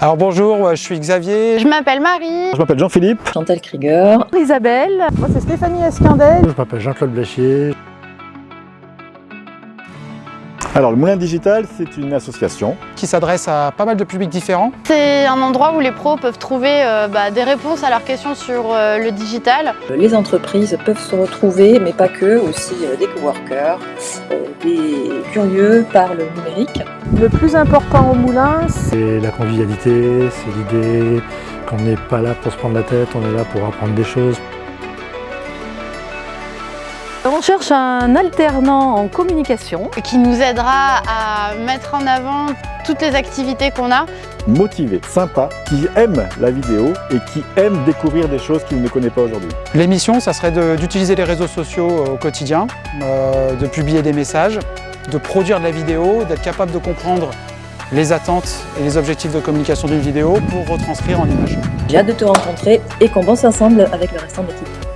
Alors bonjour, je suis Xavier. Je m'appelle Marie. Je m'appelle Jean-Philippe. Chantal Krieger. Isabelle. Moi c'est Stéphanie Escandel. Je m'appelle Jean-Claude Bléchier. Alors, le Moulin Digital, c'est une association qui s'adresse à pas mal de publics différents. C'est un endroit où les pros peuvent trouver euh, bah, des réponses à leurs questions sur euh, le digital. Les entreprises peuvent se retrouver, mais pas que, aussi euh, des coworkers, des curieux par le numérique. Le plus important au Moulin, c'est la convivialité, c'est l'idée qu'on n'est pas là pour se prendre la tête, on est là pour apprendre des choses. On cherche un alternant en communication. Qui nous aidera à mettre en avant toutes les activités qu'on a. Motivé, sympa, qui aime la vidéo et qui aime découvrir des choses qu'il ne connaît pas aujourd'hui. L'émission, ça serait d'utiliser les réseaux sociaux au quotidien, euh, de publier des messages, de produire de la vidéo, d'être capable de comprendre les attentes et les objectifs de communication d'une vidéo pour retranscrire en images. J'ai hâte de te rencontrer et qu'on bosse ensemble avec le restant de l'équipe.